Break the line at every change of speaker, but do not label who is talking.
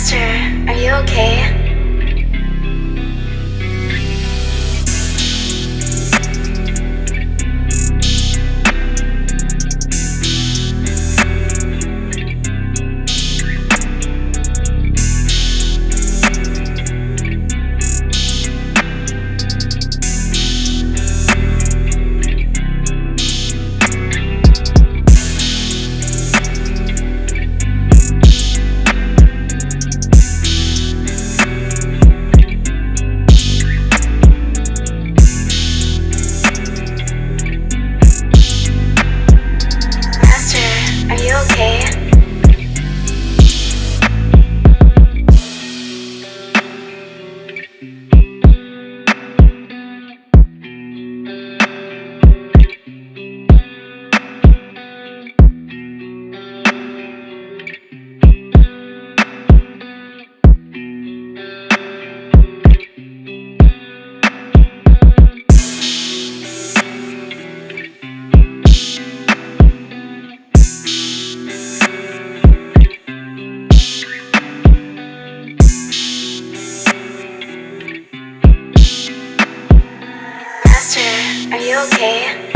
Master, are you okay? okay.